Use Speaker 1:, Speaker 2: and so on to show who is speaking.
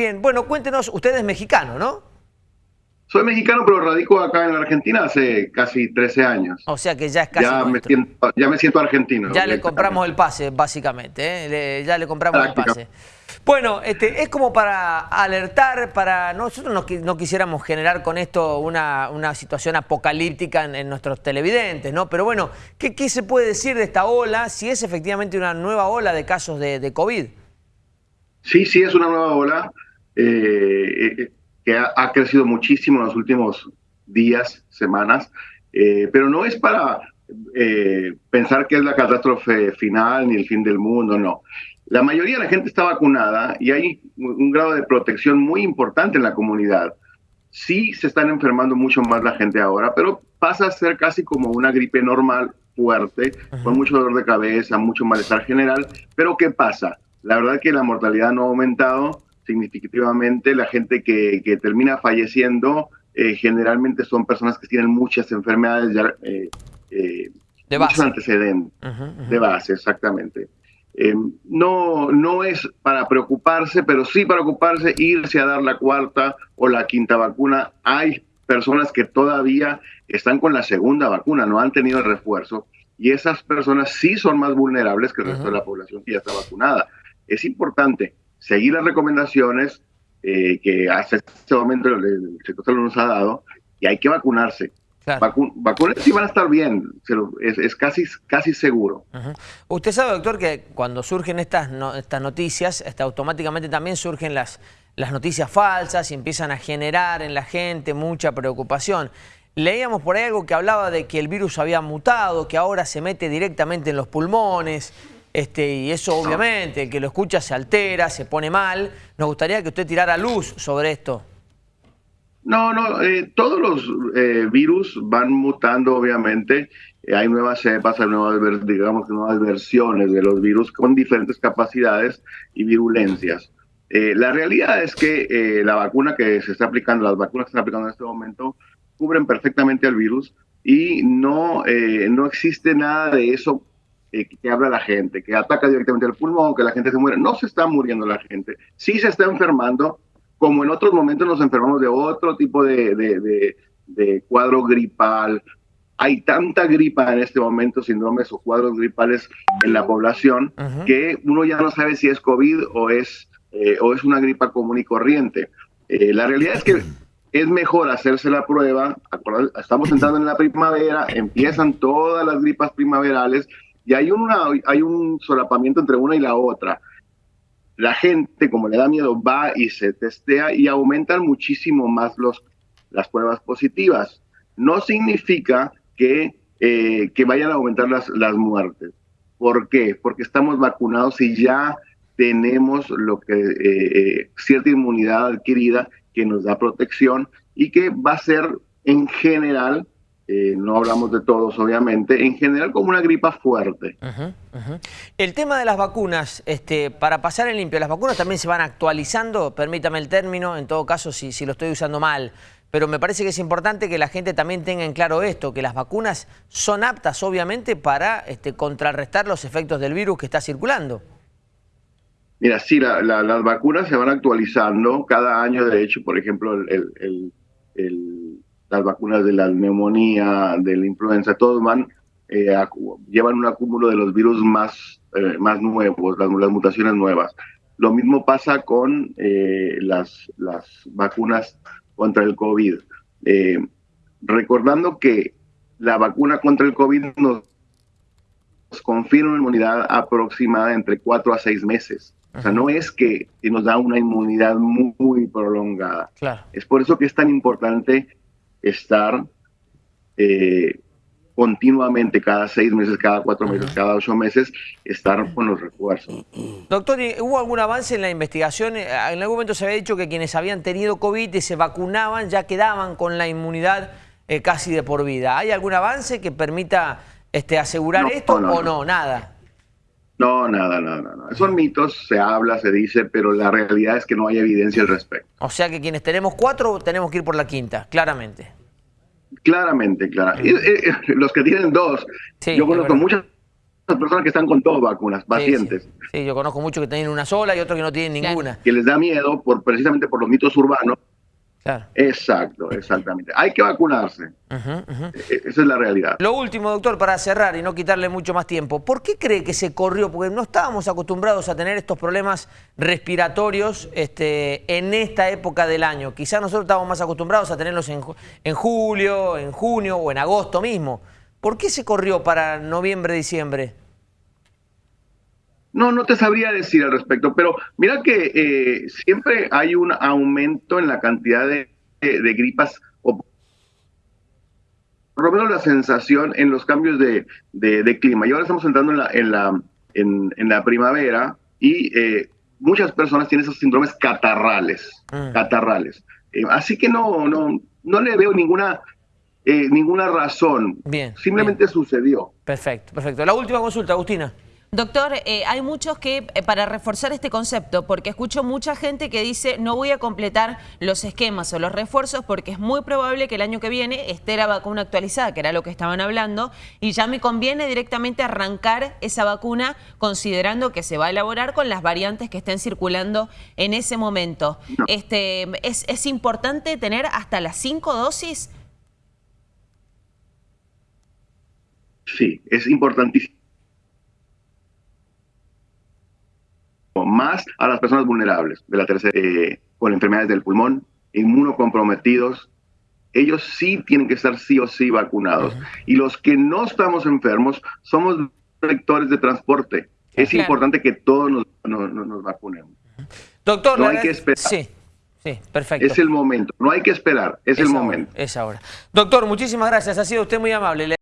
Speaker 1: Bien, bueno, cuéntenos, usted es mexicano, ¿no?
Speaker 2: Soy mexicano, pero radico acá en Argentina hace casi 13 años.
Speaker 1: O sea que ya es casi
Speaker 2: ya, me siento, ya me siento argentino.
Speaker 1: Ya le compramos el pase, básicamente. ¿eh? ya le compramos el pase. Bueno, este, es como para alertar, para nosotros no, no quisiéramos generar con esto una, situación apocalíptica en, nuestros televidentes, ¿no? Pero bueno, ¿qué, ¿qué, se puede decir de esta ola, si es efectivamente una nueva ola de casos de, COVID?
Speaker 2: Sí, sí, es una nueva ola. Eh, que ha, crecido muchísimo en los últimos días, semanas, eh, pero no es para eh, pensar que es la catástrofe final ni el fin del mundo, no. La mayoría de la gente está vacunada y hay un grado de protección muy importante en la comunidad. Sí se están enfermando mucho más la gente ahora, pero pasa a ser casi como una gripe normal, fuerte, con mucho dolor de cabeza, mucho malestar general. Pero ¿qué pasa? La verdad es que la mortalidad no ha aumentado, significativamente. La gente que, que termina falleciendo eh, generalmente son personas que tienen muchas enfermedades ya, eh, eh,
Speaker 1: de base.
Speaker 2: muchos antecedentes de base, exactamente. no, no es para preocuparse, pero sí para ocuparse irse a dar la cuarta o la quinta vacuna. Hay personas que todavía están con la segunda vacuna, no han tenido el refuerzo, y esas personas sí son más vulnerables que el resto de la población que ya está vacunada. Es importante seguir las recomendaciones eh, que hasta este momento el sector nos ha dado y hay que vacunarse. vacunas y van a estar bien, es, casi, casi seguro.
Speaker 1: Usted sabe, doctor, que cuando surgen estas, estas noticias, este, automáticamente también surgen las, las noticias falsas y empiezan a generar en la gente mucha preocupación. Leíamos por ahí algo que hablaba de que el virus había mutado, que ahora se mete directamente en los pulmones, este, y eso obviamente, el que lo escucha se altera, se pone mal. Nos gustaría que usted tirara luz sobre esto.
Speaker 2: No, no, eh, todos los eh, virus van mutando obviamente. Eh, hay nuevas cepas, hay nuevas, digamos, nuevas versiones de los virus con diferentes capacidades y virulencias. la realidad es que la vacuna que se está aplicando, las vacunas que se están aplicando en este momento, cubren perfectamente al virus y no, no existe nada de eso eh, que habla la gente, que ataca directamente el pulmón, que la gente se muere. No se está muriendo la gente, sí se está enfermando, como en otros momentos nos enfermamos de otro tipo de, de, cuadro gripal. Hay tanta gripa en este momento, síndromes o cuadros gripales en la población, que uno ya no sabe si es COVID o es, eh, o es una gripa común y corriente. Eh, la realidad es que es mejor hacerse la prueba. Estamos entrando en la primavera, empiezan todas las gripas primaverales y hay, una, hay un solapamiento entre una y la otra. La gente, como le da miedo, va y se testea y aumentan muchísimo más los, las pruebas positivas. No significa que, eh, que vayan a aumentar las, las muertes. ¿Por qué? Porque estamos vacunados y ya tenemos lo que eh, eh, cierta inmunidad adquirida que nos da protección y que va a ser en general eh, no hablamos de todos obviamente, en general como una gripa fuerte.
Speaker 1: El tema de las vacunas, este, para pasar en limpio, las vacunas también se van actualizando, permítame el término, en todo caso si, si lo estoy usando mal, pero me parece que es importante que la gente también tenga en claro esto, que las vacunas son aptas obviamente para este, contrarrestar los efectos del virus que está circulando.
Speaker 2: Mira, sí, las vacunas se van actualizando. Cada año, de hecho, por ejemplo, el las vacunas de la neumonía, de la influenza, todos van, eh, llevan un acúmulo de los virus más, eh, más nuevos, las, mutaciones nuevas. Lo mismo pasa con eh, las, las vacunas contra el COVID. recordando que la vacuna contra el COVID nos confirma una inmunidad aproximada entre 4 a 6 meses. O sea, no es que, nos da una inmunidad muy, prolongada. Es por eso que es tan importante estar eh, continuamente, cada seis meses, cada cuatro meses, cada ocho meses, estar con los refuerzos.
Speaker 1: Doctor, ¿hubo algún avance en la investigación? Eh, en algún momento se había dicho que quienes habían tenido COVID y se vacunaban ya quedaban con la inmunidad eh, casi de por vida. ¿Hay algún avance que permita este, asegurar esto o no? Nada.
Speaker 2: No, nada, nada, nada. Son mitos, se habla, se dice, pero la realidad es que no hay evidencia al respecto.
Speaker 1: O sea que quienes tenemos cuatro tenemos que ir por la quinta, claramente.
Speaker 2: Claramente, claro. los que tienen dos, yo conozco muchas personas que están con dos vacunas, pacientes.
Speaker 1: Sí, yo conozco muchos que tienen una sola y otros que no tienen ninguna.
Speaker 2: Que les da miedo por precisamente por los mitos urbanos. Claro. Exacto, exactamente. Hay que vacunarse. E-, esa es la realidad.
Speaker 1: Lo último, doctor, para cerrar y no quitarle mucho más tiempo. ¿Por qué cree que se corrió? Porque no estábamos acostumbrados a tener estos problemas respiratorios este, en esta época del año. Quizás nosotros estábamos más acostumbrados a tenerlos en, en julio, en junio o en agosto mismo. ¿Por qué se corrió para noviembre, diciembre?
Speaker 2: No, no te sabría decir al respecto, pero mira que eh, siempre hay un aumento en la cantidad de, gripas, o por lo menos la sensación en los cambios de, clima. Y ahora estamos entrando en la, en la, en, la primavera y eh, muchas personas tienen esos síndromes catarrales, mm. catarrales. Eh, así que no, no, no le veo ninguna eh, ninguna razón.
Speaker 1: Bien.
Speaker 2: Simplemente sucedió.
Speaker 1: Perfecto, perfecto. La última consulta, Agustina.
Speaker 3: Doctor, eh, hay muchos que, eh, para reforzar este concepto, porque escucho mucha gente que dice no voy a completar los esquemas o los refuerzos porque es muy probable que el año que viene esté la vacuna actualizada, que era lo que estaban hablando, y ya me conviene directamente arrancar esa vacuna considerando que se va a elaborar con las variantes que estén circulando en ese momento. Este, ¿es, ¿Es importante tener hasta las cinco dosis?
Speaker 2: Sí, es importantísimo. Más a las personas vulnerables de la tercera, eh, con enfermedades del pulmón, inmunocomprometidos, ellos sí tienen que estar sí o sí vacunados. Y los que no estamos enfermos somos vectores de transporte. Es importante que todos nos, nos, vacunemos.
Speaker 1: Doctor,
Speaker 2: no hay que esperar.
Speaker 1: Sí. Sí, perfecto.
Speaker 2: Es el momento, no hay que esperar, es, el momento.
Speaker 1: Es ahora. Doctor, muchísimas gracias, ha sido usted muy amable.